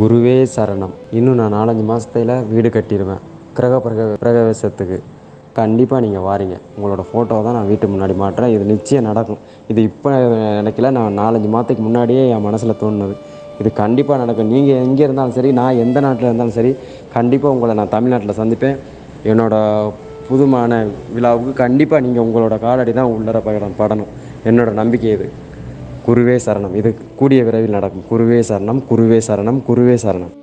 குருவே சரணம். இன்னும் நான் நாலஞ்சு மாதத்தில் வீடு கட்டிடுவேன் கிரக பிரக பிரகவேசத்துக்கு. கண்டிப்பாக நீங்கள் வாரீங்க. உங்களோட ஃபோட்டோ தான் நான் வீட்டு முன்னாடி மாட்டுறேன். இது நிச்சயம் நடக்கும். இது இப்போ நினைக்கல. நான் நாலஞ்சு மாதத்துக்கு முன்னாடியே என் மனசில் தோணுது. இது கண்டிப்பாக நடக்கும். நீங்கள் எங்கே இருந்தாலும் சரி நான் எந்த நாட்டில் இருந்தாலும் சரி கண்டிப்பாக உங்களை நான் தமிழ்நாட்டில் சந்திப்பேன். என்னோடய புதுமான விழாவுக்கு கண்டிப்பாக நீங்கள் உங்களோட காலடி தான் உள்ளர படம் படணும். என்னோடய நம்பிக்கை இது. குருவே சரணம். இது கூடிய விரைவில் நடக்கும். குருவே சரணம் குருவே சரணம் குருவே சரணம்.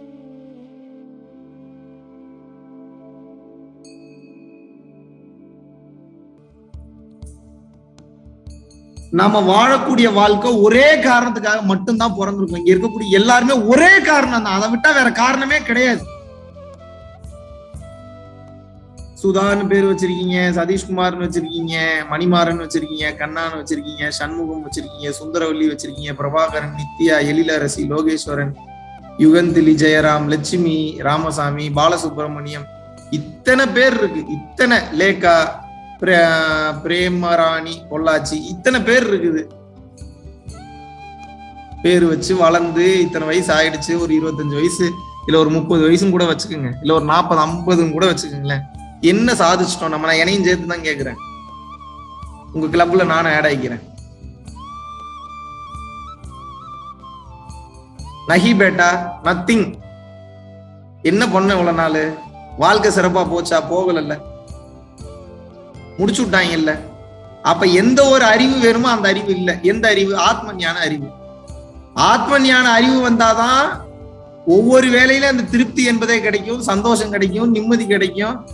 நாம வாழக்கூடிய வாழ்க்கை ஒரே காரணத்துக்காக மட்டும்தான் பிறந்திருக்கும் இங்க இருக்கக்கூடிய எல்லாருமே ஒரே காரணம் தான் அதை விட்டா வேற காரணமே கிடையாது. சுதான்னு பேர் வச்சிருக்கீங்க சதீஷ்குமார்னு வச்சிருக்கீங்க மணிமாறன் வச்சிருக்கீங்க கண்ணான்னு வச்சிருக்கீங்க சண்முகம் வச்சிருக்கீங்க சுந்தரவல்லி வச்சிருக்கீங்க பிரபாகரன் நித்யா எழிலரசி லோகேஸ்வரன் யுகந்திலி ஜெயராம் லட்சுமி ராமசாமி பாலசுப்ரமணியம். இத்தனை பேர் இருக்கு. இத்தனை லேகா பிரேமராணி பொள்ளாச்சி இத்தனை பேர் இருக்குது. பேர் வச்சு வளர்ந்து இத்தனை வயசு ஆயிடுச்சு. ஒரு இருபத்தஞ்சு வயசு இல்ல ஒரு முப்பது வயசும் கூட வச்சுக்கோங்க. இல்ல ஒரு நாற்பது ஐம்பதும் கூட வச்சுக்கோங்களேன். என்ன சாதிச்சிட்டோம்? நம்ம நான் என்னையும் சேர்த்து தான் கேக்குறேன். உங்க கிளப்ல நானும் ஆட் ஆகிக்கிறேன் நஹி பேட்டா நத்திங் என்ன பண்ண இவ்வளவு நாள்? வாழ்க்கை சிறப்பா போச்சா? போகலல்ல. முடிச்சு விட்டாங்க இல்ல அப்ப எந்த ஒரு அறிவு வேணுமோ அந்த அறிவு இல்ல. எந்த அறிவு? ஆத்ம ஞான அறிவு. ஆத்ம ஞான அறிவு வந்தாதான் ஒவ்வொரு வேலையில அந்த திருப்தி என்பதே கிடைக்கும் சந்தோஷம் கிடைக்கும் நிம்மதி கிடைக்கும்.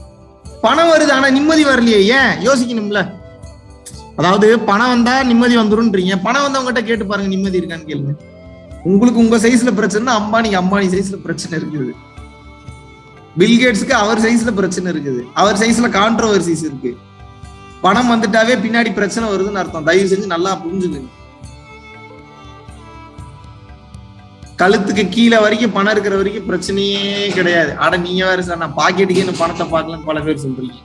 பணம் வருது ஆனா நிம்மதி வரலையே. ஏன்? யோசிக்கணும்ல. அதாவது பணம் வந்தா நிம்மதி வந்துரும்ன்றீங்க. பணம் வந்தவங்ககிட்ட கேட்டு பாருங்க நிம்மதி இருக்கான்னு கேளுங்க. உங்களுக்கு உங்க சைஸ்ல பிரச்சனை அம்பானிக்கு அம்பானி சைஸ்ல பிரச்சனை இருக்குது. பில்கேட்ஸுக்கு அவர் சைஸ்ல பிரச்சனை இருக்குது. அவர் சைஸ்ல கான்ட்ரவர்சிஸ் இருக்கு. பணம் வந்துட்டாவே பின்னாடி பிரச்சனை வருதுன்னு அர்த்தம். தயவு செஞ்சு நல்லா புரிஞ்சுக்கங்க. கழுத்துக்கு கீழே வரைக்கும் பணம் இருக்கிற வரைக்கும் பிரச்சனையே கிடையாது. அட நீங்க வேற சார் நான் பாக்கெட்டுக்கே இந்த பணத்தை பார்க்கலன்னு பல பேர் சொல்றீங்க.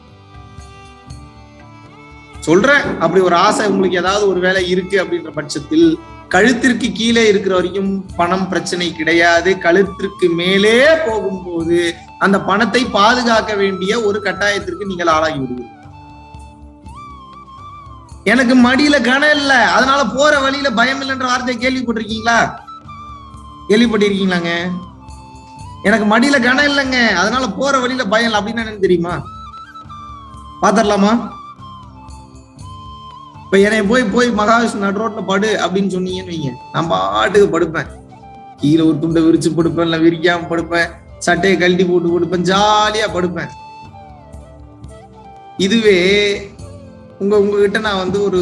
சொல்றேன். அப்படி ஒரு ஆசை உங்களுக்கு ஏதாவது ஒரு வேலை இருக்கு அப்படின்ற பட்சத்தில் கழுத்திற்கு கீழே இருக்கிற வரைக்கும் பணம் பிரச்சனை கிடையாது. கழுத்திற்கு மேலே போகும்போது அந்த பணத்தை பாதுகாக்க வேண்டிய ஒரு கட்டாயத்திற்கு நீங்கள் ஆளாகி விடுவீர்கள். எனக்கு மடியில கனம் இல்ல. அதனால போற வழியில பயம் இல்லைன்ற வார்த்தையை கேள்விப்பட்டிருக்கீங்களா? கேள்விப்பட்டிருக்கீங்களாங்க? எனக்கு மடியில கனம் இல்லைங்க. அதனால போற வழியில பயம் இல்லை. அப்படின்னு என்னன்னு தெரியுமா? பாத்திரலாமா? இப்ப என்னை போய் போய் மகாவிஷ்ணு நடு ரோட்ல படு அப்படின்னு சொன்னீங்கன்னு வைங்க. நான் பாட்டுக்கு படுப்பேன். கீழே ஒரு துண்டை விரிச்சு படுப்பேன். இல்ல விரிக்காம படுப்பேன். சட்டையை கழட்டி போட்டு படுப்பேன். ஜாலியா படுப்பேன். இதுவே உங்க உங்ககிட்ட நான் வந்து ஒரு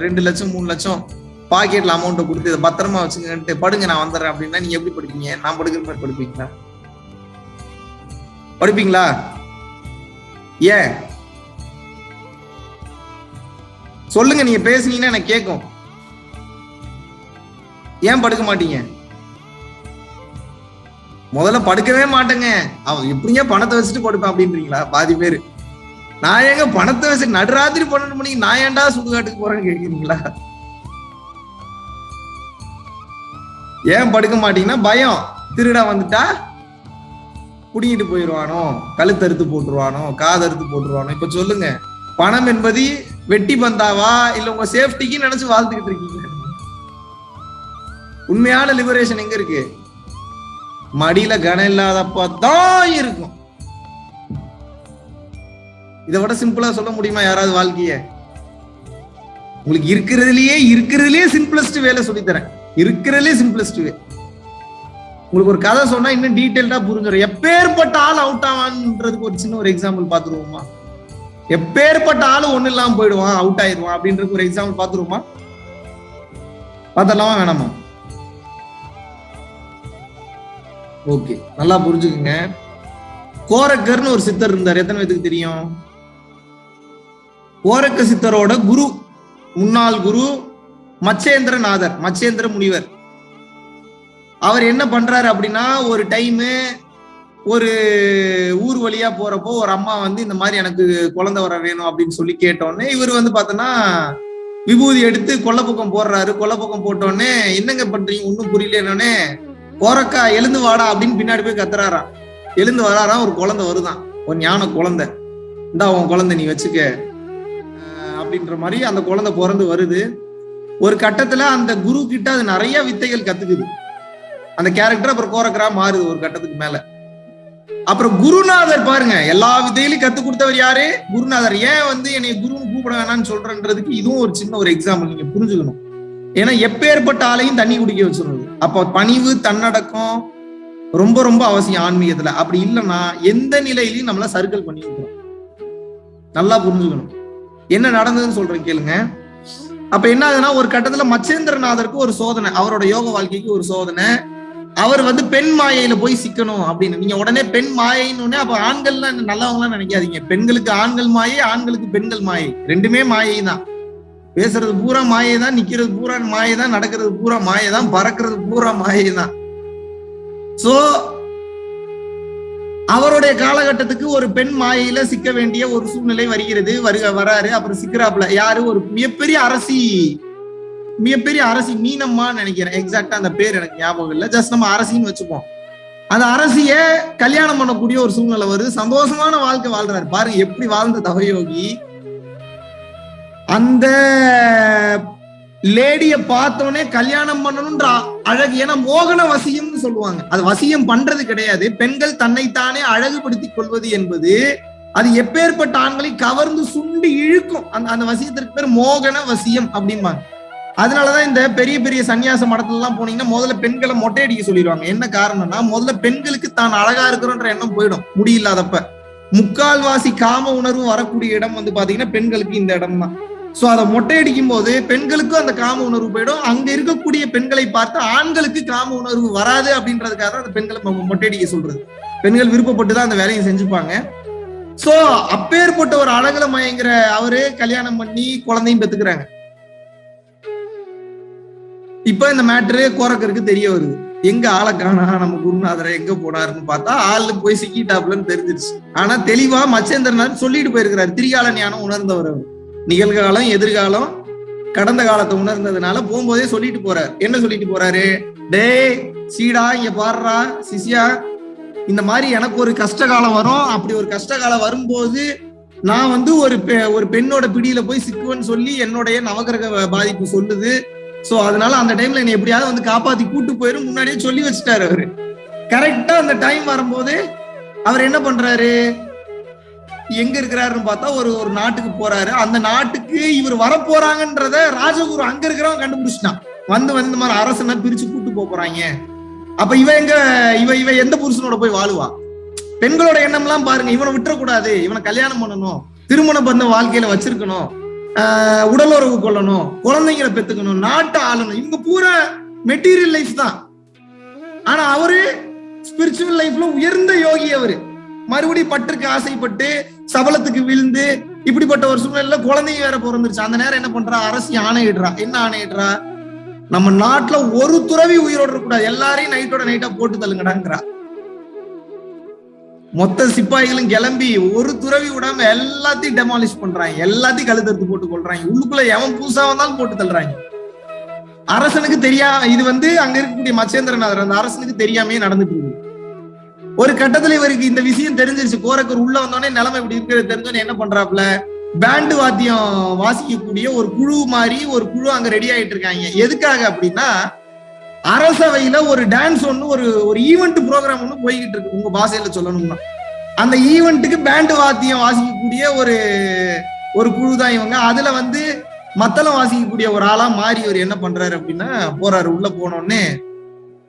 ரெண்டு லட்சம் மூணு லட்சம் பாக்கெட்ல அமௌண்ட்டை கொடுத்து இதை பத்திரமா வச்சுக்கிட்டு படுங்க நான் வந்துடுறேன் அப்படின்னா நீங்க எப்படி படிப்பீங்க? நான் படுக்கிற மாதிரி படுப்பீங்களா? படிப்பீங்களா? ஏன்? சொல்லுங்க நீங்க பேசுனீங்கன்னா எனக்கு கேட்கும். ஏன் படுக்க மாட்டீங்க? முதல்ல படுக்கவே மாட்டேங்க. அவன் எப்படிங்க பணத்தை வச்சுட்டு படுப்பேன் அப்படின்றீங்களா? பாதி பேரு. நான் ஏங்க பணத்தை வச்சு நடுராத்திரி பன்னெண்டு மணிக்கு நான் ஏன்டா சுடுகாட்டுக்கு போறேன்னு கேக்குறீங்களா? ஏன் படுக்க மாட்டீங்கன்னா பயம். திருடா வந்துட்டா? குடிங்கிட்டு போயிடுவானோ கழுத்தறுத்து போட்டுருவானோ? காதறுத்து போட்டுருவானோ? இப்ப சொல்லுங்க. பணம் என்பது வெட்டி பந்தாவா? இல்ல உங்க சேஃப்டிக்கு நினைச்சு வாழ்ந்துகிட்டு இருக்கீங்க உண்மையான லிபரேஷன் எங்க இருக்கு? மடியில கனம் இல்லாதப்ப தான் இருக்கும். இதை விட சிம்பிளா சொல்ல முடியுமா யாராவது வாழ்க்கைய? உங்களுக்கு இருக்கிறதுலயே இருக்கிறதுலயே சிம்பிளஸ்ட் வேலை சொல்லித்தரேன். இருக்கிறதுலே சிம்பிளஸ்ட் வே. உங்களுக்கு ஒரு கதை சொன்னா இன்னும் டீட்டெயில்டா புரிஞ்சிடும் எப்பேற்பட்ட ஆள் அவுட் ஆவான்றதுக்கு ஒரு சின்ன ஒரு எக்ஸாம்பிள் பாத்துருவோமா எப்பேற்பட்ட ஆளு ஒண்ணு இல்லாம போயிடுவான் அவுட் ஆயிடுவான் அப்படின்றதுக்கு ஒரு எக்ஸாம்பிள் பாத்துருவோமா பார்த்தலாமா வேணாமா? ஓகே நல்லா புரிஞ்சுக்குங்க. கோரக்கர்னு ஒரு சித்தர் இருந்தார். எத்தனை பேத்துக்கு தெரியும்? கோரக்க சித்தரோட குரு முன்னாள் குரு மச்சேந்திரநாதர் மச்சேந்திர முனிவர். அவர் என்ன பண்றாரு அப்படின்னா ஒரு டைமு ஒரு ஊர் வழியா போறப்போ ஒரு அம்மா வந்து இந்த மாதிரி எனக்கு குழந்தை வர வேணும் அப்படின்னு சொல்லி கேட்டோடனே இவர் வந்து பார்த்தோன்னா விபூதி எடுத்து கொல்லப்பக்கம் போடுறாரு. கொல்லப்பக்கம் போட்டோடனே என்னங்க பண்றீங்க? ஒன்றும் புரியலன்னொடனே கோரக்கா எழுந்து வாடா அப்படின்னு பின்னாடி போய் கத்துறாராம். எழுந்து வராராம் ஒரு குழந்தை வருதான். ஒரு ஞான குழந்தை. இந்தா உன் குழந்தை நீ வச்சுக்க. அப்படின்ற மாதிரி அந்த குழந்தை பிறந்து வருது. ஒரு கட்டத்துல அந்த குரு கிட்ட அது நிறைய வித்தைகள் கத்துக்குது. அந்த கேரக்டர் அப்புறம் கோரக்கரா மாறுது ஒரு கட்டத்துக்கு மேல. அப்புறம் குருநாதர் பாருங்க எல்லா வித்தையிலும் கத்து கொடுத்தவர் யாரு? குருநாதர். ஏன் வந்து என்னை குருன்னு கூப்பிட வேணாம்னு சொல்றன்றதுக்கு இதுவும் ஒரு சின்ன ஒரு எக்ஸாம்பிள் நீங்க புரிஞ்சுக்கணும். ஏன்னா எப்பேற்பட்ட ஆளையும் தண்ணி குடிக்க வச்சிருந்தது. அப்ப பணிவு தன்னடக்கம் ரொம்ப ரொம்ப அவசியம் ஆன்மீகத்துல. அப்படி இல்லைன்னா எந்த நிலையிலையும் நம்மள சர்க்கிள் பண்ணி வைக்கிறோம் நல்லா புரிஞ்சுக்கணும். என்ன நடந்ததுன்னு சொல்றேன் கேளுங்க. அப்ப என்ன ஆகுதுன்னா ஒரு கட்டத்துல மச்சேந்திரநாதருக்கு ஒரு சோதனை. அவரோட யோக வாழ்க்கைக்கு ஒரு சோதனை. அவர் வந்து பெண் மாயையில போய் சிக்கணும் அப்படின்னு. நீங்க உடனே பெண் மாயைன்னு உடனே அப்ப ஆண்கள்லாம் நல்லவங்களாம் நினைக்காதீங்க. பெண்களுக்கு ஆண்கள் மாயை ஆண்களுக்கு பெண்கள் மாயை. ரெண்டுமே மாயை தான் பேசுறது பூரா மாயை தான் நிக்கிறது பூரா மாயை தான் நடக்கிறது பூரா மாயை தான் பறக்கிறது பூரா மாயை தான் சோ அவருடைய காலகட்டத்துக்கு ஒரு பெண் மாயையில சிக்க வேண்டிய ஒரு சூழ்நிலை வருகிறது. வருக வராரு. அப்புறம் சிக்கிறாப்புல யாரு? ஒரு மிகப்பெரிய அரசி மிகப்பெரிய அரசி மீனம்மான்னு நினைக்கிறேன். எக்ஸாக்டா அந்த பேர் எனக்கு ஞாபகம் இல்லை. ஜஸ்ட் நம்ம அரசின்னு வச்சுப்போம். அந்த அரசிய கல்யாணம் பண்ணக்கூடிய ஒரு சூழ்நிலை வருது. சந்தோஷமான வாழ்க்கை வாழ்றாரு. பாருங்க எப்படி வாழ்ந்த தவயோகி. அந்த லேடிய பார்த்தோன்னே கல்யாணம் பண்ணணும்ன்ற அழகு. ஏன்னா மோகன வசியம்னு சொல்லுவாங்க. அது வசியம் பண்றது கிடையாது. பெண்கள் தன்னைத்தானே அழகுபடுத்திக் கொள்வது என்பது அது எப்பேற்பட்ட ஆண்களை கவர்ந்து சுண்டு இழுக்கும். அந்த அந்த வசியத்திற்கு பேர் மோகன வசியம் அப்படிம்பாங்க. அதனாலதான் இந்த பெரிய பெரிய சன்னியாச மடத்துல எல்லாம் போனீங்கன்னா முதல்ல பெண்களை மொட்டை அடிக்க சொல்லிடுவாங்க. என்ன காரணம்னா முதல்ல பெண்களுக்கு தான் அழகா இருக்கிறோன்ற எண்ணம் போயிடும். முடியில்லாதப்ப முக்கால்வாசி காம உணர்வு வரக்கூடிய இடம் வந்து பாத்தீங்கன்னா பெண்களுக்கு இந்த இடம் தான் சோ அதை மொட்டையடிக்கும் போது பெண்களுக்கும் அந்த காம உணர்வு போயிடும். அங்க இருக்கக்கூடிய பெண்களை பார்த்து ஆண்களுக்கு காம உணர்வு வராது அப்படின்றதுக்காக தான் அந்த பெண்களை மொட்டையடிக்க மொட்டை அடிக்க சொல்றது. பெண்கள் விருப்பப்பட்டு தான் அந்த வேலையை செஞ்சுப்பாங்க. சோ அப்பேற்பட்ட ஒரு அழகுல மயங்கிற அவரு கல்யாணம் பண்ணி குழந்தையும் பெத்துக்கிறாங்க. இப்ப இந்த மேட்ரு கோரக்கருக்கு தெரிய வருது. எங்க ஆளை காணா நம்ம குருநாதரை எங்க போனாருன்னு பார்த்தா ஆளு போய் சிக்கிட்டாப்லன்னு தெரிஞ்சிருச்சு. ஆனா தெளிவா மச்சேந்திரனார் சொல்லிட்டு போயிருக்கிறார். திரிகால ஞானம் உணர்ந்தவர் அவர். நிகழ்காலம் எதிர்காலம் கடந்த காலத்தை உணர்ந்ததுனால போகும்போதே சொல்லிட்டு போறாரு. என்ன சொல்லிட்டு போறாரு? டே சீடா இங்க பாடுறா சிசியா இந்த மாதிரி எனக்கு ஒரு கஷ்ட காலம் வரும். அப்படி ஒரு கஷ்ட காலம் வரும்போது நான் வந்து ஒரு பெ- ஒரு பெண்ணோட பிடியில போய் சிக்குவேன்னு சொல்லி என்னுடைய நவகிரக பாதிப்பு சொல்லுது. சோ அதனால அந்த டைம்ல என்னை எப்படியாவது வந்து காப்பாத்தி கூட்டு போயிரும். முன்னாடியே சொல்லி வச்சுட்டாரு அவரு. கரெக்டா அந்த டைம் வரும்போது அவர் என்ன பண்றாரு? எங்க இருக்கிறாருன்னு பார்த்தா ஒரு ஒரு நாட்டுக்கு போறாரு. அந்த நாட்டுக்கு இவர் வரப்போறாங்கன்றத ராஜகுரு அங்க இருக்கிறவன் கண்டுபிடிச்சிட்டான். வந்து வந்து இந்த மாதிரி அரசனை பிரிச்சு கூட்டு போறாங்க. அப்ப இவ எங்க இவ இவ எந்த புருஷனோட போய் வாழுவா? பெண்களோட எண்ணம் எல்லாம் பாருங்க இவனை விட்டுறக்கூடாது. இவனை கல்யாணம் பண்ணணும் திருமண பந்த வாழ்க்கையில வச்சிருக்கணும் ஆஹ் உடலுறவு கொள்ளணும் குழந்தைங்களை பெத்துக்கணும் நாட்டை ஆளணும். இவங்க பூரா மெட்டீரியல் லைஃப் தான். ஆனா அவரு ஸ்பிரிச்சுவல் லைஃப்ல உயர்ந்த யோகி அவரு. மறுபடியும் பற்றுக்கு ஆசைப்பட்டு சபலத்துக்கு விழுந்து இப்படிப்பட்ட ஒரு சூழ்நிலையில குழந்தைங்க வேற பிறந்துருச்சு. அந்த நேரம் என்ன பண்றா? அரசு ஆணையிடுறா என்ன ஆணையிடுறா நம்ம நாட்டுல ஒரு துறவி உயிரோட இருக்கக்கூடாது. எல்லாரையும் நைட்டோட நைட்டா போட்டு தள்ளுங்கடாங்கிறா. மொத்த சிப்பாய்களும் கிளம்பி ஒரு துறவி விடாம எல்லாத்தையும் டெமாலிஷ் பண்றாங்க. எல்லாத்தையும் கழுத்தெடுத்து போட்டு கொள்றாங்க உள்ளுக்குள்ள எவன் புதுசா வந்தாலும் போட்டு தள்ளுறாங்க. அரசனுக்கு தெரியா இது வந்து அங்க இருக்கக்கூடிய மச்சேந்திரநாதர். அந்த அரசனுக்கு தெரியாமே நடந்துட்டு இருக்கு ஒரு கட்டத்துல இவருக்கு இந்த விஷயம் தெரிஞ்சிருச்சு. கோரக்கர் உள்ள வந்தோடனே நிலைமை இப்படி இருக்கிறது தெரிஞ்சோடனே என்ன பண்றாப்ல பேண்டு வாத்தியம் வாசிக்கக்கூடிய ஒரு குழு மாதிரி ஒரு குழு அங்க ரெடி ஆயிட்டு இருக்காங்க. எதுக்காக அப்படின்னா அரசவையில ஒரு டான்ஸ் ஒண்ணு ஒரு ஒரு ஈவெண்ட் ப்ரோக்ராம் ஒண்ணு போய்கிட்டு இருக்கு. உங்க பாஷையில சொல்லணும்னா. அந்த ஈவெண்ட்டுக்கு பேண்டு வாத்தியம் வாசிக்கக்கூடிய ஒரு ஒரு குழு தான் இவங்க. அதுல வந்து மத்தளம் வாசிக்கக்கூடிய ஒரு ஆளா மாறி இவர் என்ன பண்றாரு அப்படின்னா போறாரு. உள்ள போனோடனே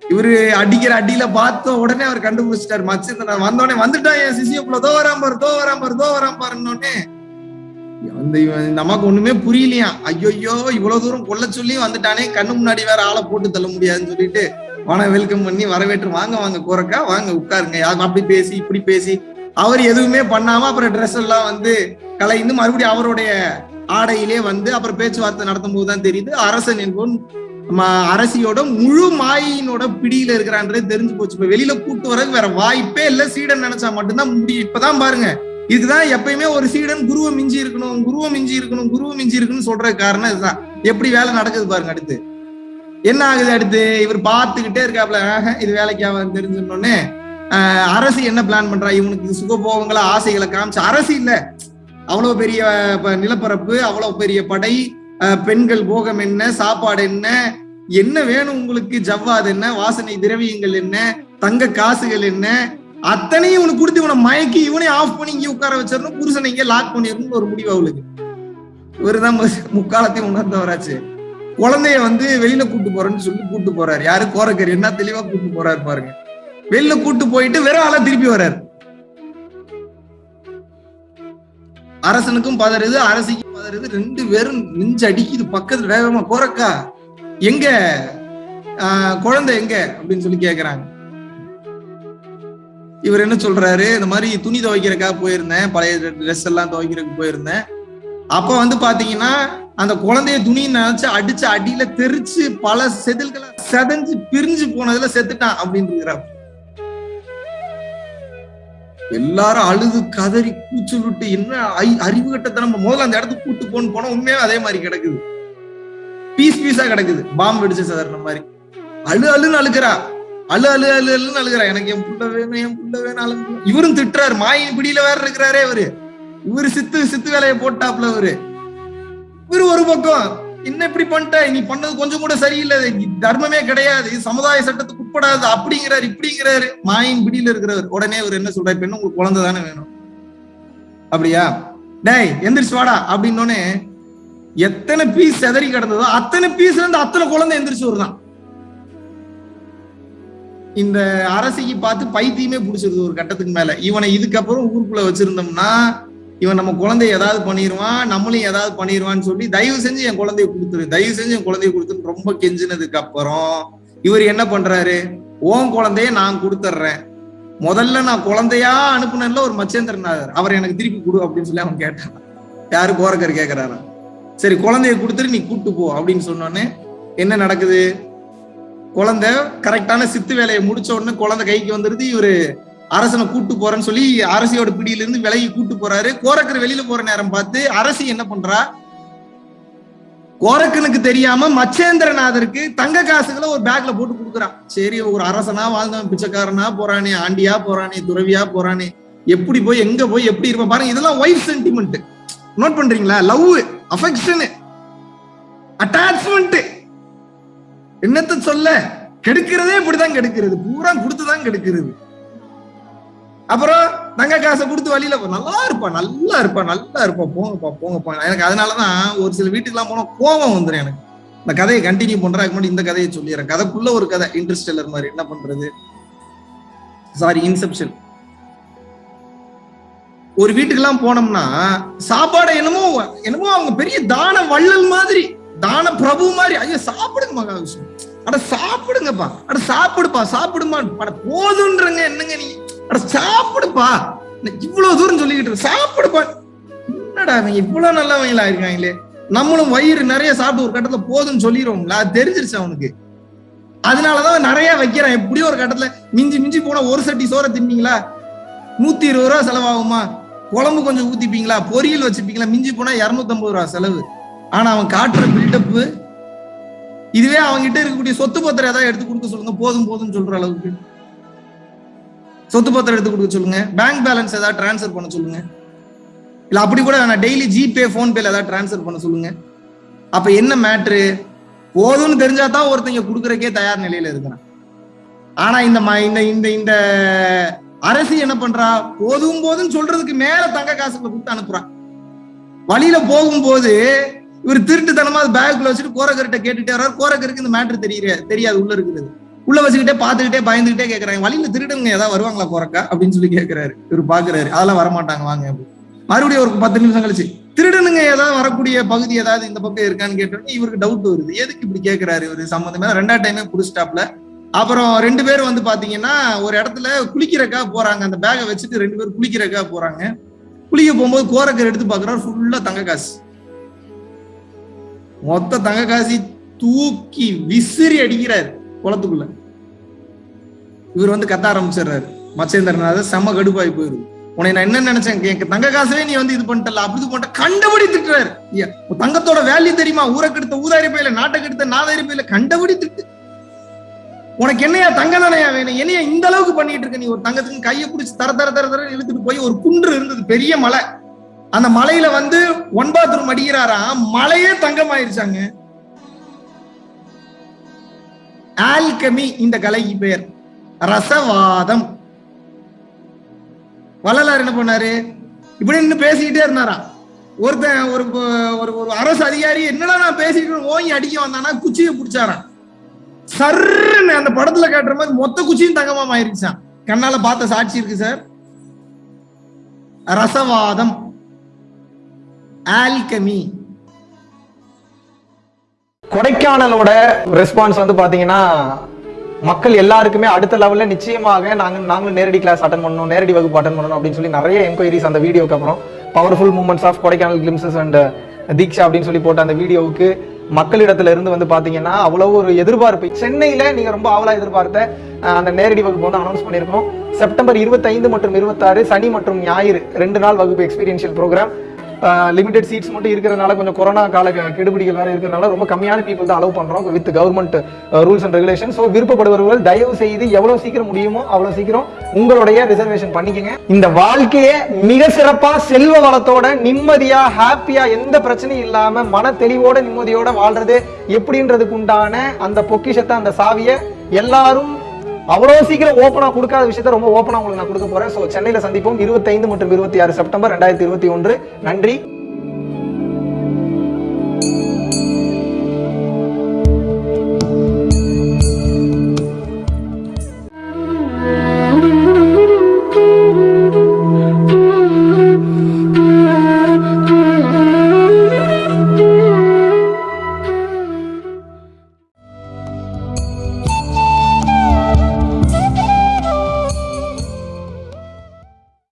இவரு அடிக்கிற அடியில பார்த்த உடனே அவர் கண்டுபிடிச்சிட்டாரு. மச்சந்திரன் வந்தோடனே வந்துட்டான் என் சிசியப்புல தோ வராம பாரு தோ வராம பாரு தோ வராம பாருன்னொடனே அந்த இவன் ஒண்ணுமே புரியலையா? ஐயோயோ இவ்வளவு தூரம் கொல்ல சொல்லி வந்துட்டானே. கண்ணு முன்னாடி வேற ஆளை போட்டு தள்ள முடியாதுன்னு சொல்லிட்டு வன வெல்கம் பண்ணி வரவேற்று வாங்க வாங்க கோரக்கா வாங்க உட்காருங்க. யாரும் அப்படி பேசி இப்படி பேசி. அவர் எதுவுமே பண்ணாம அப்புறம் ட்ரெஸ் எல்லாம் வந்து கலைந்து மறுபடியும் அவருடைய ஆடையிலே வந்து அப்புறம் பேச்சுவார்த்தை நடத்தும் போதுதான் தெரியுது. அரசன் என்பவன் அரசியோட முழு மாயினோட பிடியில இருக்கிறான்றதே தெரிஞ்சு போச்சு. இப்ப வெளியில கூட்டு வரது வேற வாய்ப்பே இல்ல. சீடன் நினைச்சா மட்டும்தான் முடியும் இப்பதான் பாருங்க. இதுதான் எப்பயுமே ஒரு சீடன் குருவை மிஞ்சி இருக்கணும் குருவை மிஞ்சி இருக்கணும் குருவை மிஞ்சி இருக்கணும்னு சொல்ற காரணம் இதுதான். எப்படி வேலை நடக்குது பாருங்க அடுத்து. என்ன ஆகுது அடுத்து? இவர் பார்த்துக்கிட்டே இருக்காப்ல. ஆஹா, இது வேலைக்காக தெரிஞ்சுன்னொடனே அரசு என்ன பிளான் பண்றா? இவனுக்கு சுகபோகங்களை ஆசைகளை காமிச்சு. அரசு இல்ல. அவ்வளவு பெரிய ப- நிலப்பரப்பு அவ்வளவு பெரிய படை பெண்கள் போகம் என்ன சாப்பாடு என்ன என்ன வேணும் உங்களுக்கு? ஜவ்வாது என்ன வாசனை திரவியங்கள் என்ன தங்க காசுகள் என்ன? அத்தனையும் இவனுக்கு கொடுத்து இவனை மயக்கி இவனே ஆஃப் பண்ணி இங்கே உட்கார வச்சிடணும். புருஷனை இங்கே லாக் பண்ணிடணும்னு ஒரு முடிவு அவளுக்கு. இவருதான் முக்காலத்தையும் உணர்ந்தவராச்சு. குழந்தைய வந்து வெளியில கூட்டு போறேன்னு சொல்லி கூட்டு போறாரு. யாரு? கோரக்கர். என்ன தெளிவா கூட்டு போறாரு பாருங்க. வெளியில கூட்டு போயிட்டு வெறும் ஆளா திருப்பி வர்றாரு. அரசனுக்கும் பதறுது அரசிக்கும் பதறுது. ரெண்டு பேரும் நெஞ்சு அடிக்குது பக்கத்துல வேகமா போறக்கா? எங்க? குழந்தை எங்க? அப்படின்னு சொல்லி கேக்குறாங்க. இவர் என்ன சொல்றாரு? இந்த மாதிரி துணி துவைக்கிறக்காக போயிருந்தேன் பழைய ட்ரெஸ் எல்லாம் துவைக்கிறதுக்கு போயிருந்தேன். அப்ப வந்து பாத்தீங்கன்னா அந்த குழந்தைய துணி நினைச்சு அடிச்சு அடியில தெரிச்சு பல செதில்களை செதஞ்சு பிரிஞ்சு போனதுல செத்துட்டான் அப்படின்னு இருக்கிறார் எல்லாரும் அழுது கதறி கூச்சு விட்டு என்ன அறிவு அறிவு நம்ம முதல்ல அந்த இடத்துக்கு கூட்டு போன்னு போனா உண்மையா அதே மாதிரி கிடக்குது. பீஸ் பீஸா கிடக்குது. பாம்பு வெடிச்சு சாதாரண மாதிரி. அழு அழுன்னு அழுகிறா அழு அழு அழு அழுன்னு அழுகிறா எனக்கு என் புள்ள வேணும் என் புள்ள வேணும் அழுகு இவரும் திட்டுறாரு. மாயின் பிடியில வேற இருக்கிறாரே இவரு. இவரு சித்து சித்து வேலையை போட்டாப்ல இவரு. இவரு ஒரு பக்கம். என்ன இப்படி பண்ணிட்ட? நீ பண்ணது கொஞ்சம் கூட சரியில்லை. தர்மமே கிடையாது. சமுதாய சட்டத்துக்கு உட்படாது. அப்படிங்கிறாரு இப்படிங்கிறாரு. மாயின் பிடியில இருக்கிறவர். உடனே அவர் என்ன சொல்ற இப்ப என்ன உங்களுக்கு குழந்தை தானே வேணும்? அப்படியா? டேய் எந்திரிச்சு வாடா. அப்படின்னோடனே எத்தனை பீஸ் செதறி கிடந்ததோ அத்தனை பீஸ்ல இருந்து அத்தனை குழந்தை எந்திரிச்சு வருதான். இந்த அரசிக்கு பார்த்து பைத்தியமே பிடிச்சிருது ஒரு கட்டத்துக்கு மேல. இவனை இதுக்கப்புறம் ஊருக்குள்ள வச்சிருந்தோம்னா இவன் நம்ம குழந்தைய ஏதாவது பண்ணிடுவான் நம்மளையும் ஏதாவது பண்ணிடுவான்னு சொல்லி தயவு செஞ்சு என் குழந்தைய கொடுத்துரு. தயவு செஞ்சு என் குழந்தைய கொடுத்துன்னு ரொம்ப கெஞ்சினதுக்கு அப்புறம் இவர் என்ன பண்றாரு? ஓன் குழந்தைய நான் கொடுத்துட்றேன் முதல்ல நான் குழந்தையா அனுப்புனேன்ல ஒரு மச்சேந்திரநாதர் அவர் எனக்கு திருப்பி கொடு அப்படின்னு சொல்லி அவன் கேட்டான். யாரு கோரக்கர் கேட்கிறாரு சரி குழந்தைய கொடுத்துட்டு நீ கூட்டு போ அப்படின்னு சொன்னோடனே என்ன நடக்குது? குழந்தை கரெக்டான சித்து வேலையை முடிச்ச உடனே குழந்தை கைக்கு வந்துருது. இவரு அரசனை கூட்டு போறேன்னு சொல்லி அரசியோட பிடியில இருந்து விலகி கூட்டு போறாரு. கோரக்கர் வெளியில போற நேரம் பார்த்து அரசி என்ன பண்றா? கோரக்கனுக்கு தெரியாம மச்சேந்திரநாதருக்கு தங்க காசுகளை ஒரு பேக்ல போட்டு கொடுக்குறான் சரி ஒரு அரசனா வாழ்ந்தவன் பிச்சைக்காரனா போறானே ஆண்டியா போறானே துறவியா போறானே எப்படி போய் எங்க போய் எப்படி இருப்பான் பாருங்க. இதெல்லாம் ஒய்ஃப் சென்டிமெண்ட் நோட் பண்றீங்களா? லவ் அஃபெக்ஷனு அட்டாச்மெண்ட் என்னத்த சொல்ல? கெடுக்கிறதே இப்படிதான் கெடுக்கிறது. பூரா கொடுத்துதான் கெடுக்கிறது. அப்புறம் தங்க காசை கொடுத்து வழியில போ. நல்லா இருப்பான் நல்லா இருப்பா நல்லா இருப்பான் போங்கப்பா போங்கப்பா. எனக்கு அதனாலதான் ஒரு சில வீட்டுக்கெல்லாம் போனா கோபம் வந்துடும் எனக்கு. இந்த கதையை கண்டினியூ பண்றதுக்கு முன்னாடி இந்த கதையை சொல்லிடுறேன். கதைக்குள்ள ஒரு கதை. இன்ட்ரெஸ்டெல்லர் மாதிரி. என்ன பண்றது? சாரி இன்செப்ஷன் ஒரு வீட்டுக்கெல்லாம் போனோம்னா சாப்பாடு என்னமோ என்னமோ அவங்க பெரிய தான வள்ளல் மாதிரி தான பிரபு மாதிரி. ஐயோ சாப்பிடுங்க மகாவிஷ்ணு. அட சாப்பிடுங்கப்பா. அட சாப்பிடுப்பா சாப்பிடுமா அட போதுன்றங்க என்னங்க நீ? சாப்பிடுப்பா. நான் இவ்வளவு தூரம் சொல்லிக்கிட்டு இருக்க சாப்பிடுப்பா. என்னடா அவங்க இவ்வளவு நல்லவங்களா இருக்காங்களே. நம்மளும் வயிறு நிறைய சாப்பிட்டு ஒரு கட்டத்துல போதும்னு சொல்லிடுவோம்ல. அது தெரிஞ்சிருச்சு அவனுக்கு. அதனாலதான் நிறைய வைக்கிறான். எப்படியும் ஒரு கட்டத்துல மிஞ்சி மிஞ்சி போனா ஒரு சட்டி சோற தின்னீங்களா? நூத்தி இருபது ரூபா செலவாகுமா? குழம்பு கொஞ்சம் ஊத்திப்பீங்களா? பொரியல் வச்சுப்பீங்களா? மிஞ்சி போனா இருநூத்தம்பது ரூபா செலவு. ஆனா அவன் காட்டுற பில்டப் இதுவே அவன்கிட்ட இருக்கக்கூடிய சொத்து பத்திரம் ஏதாவது எடுத்து கொடுக்க சொல்லுங்க. போதும் போதும்னு சொல்ற அளவுக்கு. சொத்து பத்திரம் எடுத்து கொடுக்க சொல்லுங்க. பேங்க் பேலன்ஸ் ஏதாவது டிரான்ஸ்ஃபர் பண்ண சொல்லுங்க. இல்ல அப்படி கூட வேணாம். டெய்லி ஜிபே போன் பேல ஏதாவது டிரான்ஸ்ஃபர் பண்ண சொல்லுங்க. அப்ப என்ன மேட்ரு போதும்னு தெரிஞ்சா தான் ஒருத்தங்க கொடுக்கறக்கே தயார் நிலையில இருக்கிறான். ஆனா இந்த இந்த இந்த இந்த அரசு என்ன பண்றா? போதும் போதும் சொல்றதுக்கு மேல தங்க காசுகளை கொடுத்து அனுப்புறான். வழியில போகும்போது இவர் திருட்டுத்தனமா பேக்குள்ள வச்சுட்டு கோரக்கர்கிட்ட கேட்டுட்டே வர்றாரு. கோரக்கருக்கு இந்த மேட்ரு தெரியல தெரியாது உள்ள இருக்கிறது. உள்ள வச்சுக்கிட்டே பாத்துக்கிட்டே பயந்துகிட்டே கேக்குறாங்க. வழியில திருடுங்க ஏதாவது வருவாங்களா கோரக்கா அப்படின்னு சொல்லி கேக்குறாரு. இவர் பாக்குறாரு. அதெல்லாம் வரமாட்டாங்க வாங்க அப்படின்னு. மறுபடியும் ஒரு பத்து நிமிஷம் கழிச்சு திருடனுங்க ஏதாவது வரக்கூடிய பகுதி ஏதாவது இந்த பக்கம் இருக்கான்னு கேட்டோன்னே இவருக்கு டவுட் வருது. எதுக்கு இப்படி கேட்கிறாரு இவரு? சம்மந்தமே ரெண்டாவது டைமே புடிச்சிட்டாப்ல அப்புறம் ரெண்டு பேரும் வந்து பாத்தீங்கன்னா ஒரு இடத்துல குளிக்கிறக்கா போறாங்க. அந்த பேகை வச்சுட்டு ரெண்டு பேரும் குளிக்கிறக்கா போறாங்க. குளிக்க போகும்போது கோரக்கர் எடுத்து பாக்குறாரு. ஃபுல்லா தங்க காசு. மொத்த தங்க காசி தூக்கி விசிறி அடிக்கிறாரு குளத்துக்குள்ள. இவர் வந்து கத்த ஆரம்பிச்சிடுறாரு. மச்சேந்திரநாத செம கடுப்பாய் போயிரு உன்னை நான் என்ன நினைச்சேன் என் தங்க காசவே நீ வந்து இது பண்ணிட்டல அப்படி பண்ணிட்ட கண்டபடி திட்டுறாரு தங்கத்தோட வேல்யூ தெரியுமா? ஊரை கெடுத்த ஊதாரி பையில நாட்டை கெடுத்த நாதாரி பையில கண்டபடி திட்டு உனக்கு என்னையா தங்க தானையா வேணும்? என்னையா இந்த அளவுக்கு பண்ணிட்டு இருக்க நீ? ஒரு தங்கத்துக்கு கையை பிடிச்சி தர தர தர தர இழுத்துட்டு போய் ஒரு குன்று இருந்தது பெரிய மலை. அந்த மலையில வந்து ஒன் பாத்ரூம் அடிக்கிறாரா மலையே தங்கமாயிருச்சாங்க. ஆல்கமி இந்த கலைக்கு பெயர். ரசவாதம். வள்ளலார் என்ன பண்ணாரு? இப்படி நின்னு பேசிக்கிட்டே இருந்தாராம் ஒருத்தன் ஒரு ஒரு ஒரு அரசு அதிகாரி என்னடா நான் பேசிட்டு ஓங்கி அடிக்க வந்தானா? குச்சியை பிடிச்சாராம் சர்ன்னு அந்த படத்துல காட்டுற மாதிரி மொத்த குச்சியும் தங்கமா ஆயிருச்சான். கண்ணால பார்த்த சாட்சி இருக்கு சார். ரசவாதம். ஆல்கமி. கொடைக்கானலோட ரெஸ்பான்ஸ் வந்து பாத்தீங்கன்னா மக்கள் எல்லாருக்குமே அடுத்த லெவலில் நிச்சயமாக நாங்கள் நாங்களும் நேரடி கிளாஸ் அட்டன் பண்ணணும் நேரடி வகுப்பு அட்டன் பண்ணணும் அப்படின்னு சொல்லி நிறைய என்கொயரிஸ் அந்த வீடியோக்கு அப்புறம் powerful moments of Kodaikanal glimpses and uh, Deeksha அப்படின்னு சொல்லி போட்ட அந்த வீடியோவுக்கு மக்களிடத்துல இருந்து வந்து பாத்தீங்கன்னா அவ்வளவு ஒரு எதிர்பார்ப்பு. சென்னையில நீங்க ரொம்ப ஆவலா எதிர்பார்த்த அந்த நேரடி வகுப்பு வந்து அனௌன்ஸ் பண்ணியிருக்கோம். செப்டம்பர் 25 மற்றும் இருபத்தாறு சனி மற்றும் ஞாயிறு ரெண்டு நாள் வகுப்பு எக்ஸ்பீரியன்ஷியல் ப்ரோக்ராம் லிமிடெட் சீட்ஸ் மட்டும் இருக்கிறதுனால கொஞ்சம் கொரோனா கால கெடுபிடிகள் வேறு இருக்கிறதுனால ரொம்ப கம்மியான பீப்புள் தான் அலோவ் பண்ணுறோம் with government rules and regulation so விருப்பப்படுபவர்கள் தயவு செய்து எவ்வளோ சீக்கிரம் முடியுமோ அவ்வளோ சீக்கிரம் உங்களுடைய ரிசர்வேஷன் பண்ணிக்கங்க. இந்த வாழ்க்கையை மிக சிறப்பாக செல்வ வளத்தோட நிம்மதியாக ஹாப்பியாக எந்த பிரச்சனையும் இல்லாமல் மன தெளிவோட நிம்மதியோட வாழ்றது எப்படின்றதுக்கு உண்டான அந்த பொக்கிஷத்தை அந்த சாவியை எல்லாரும் அவ்வளோ சீக்கிரம் ஓப்பனாக கொடுக்காத விஷயத்த ரொம்ப ஓப்பனாக உங்களுக்கு நான் கொடுக்க போறேன். ஸோ சென்னையில் சந்திப்போம். இருபத்தைந்து மற்றும் இருபத்தி ஆறு செப்டம்பர் ரெண்டாயிரத்தி இருபத்தி ஒன்று. நன்றி.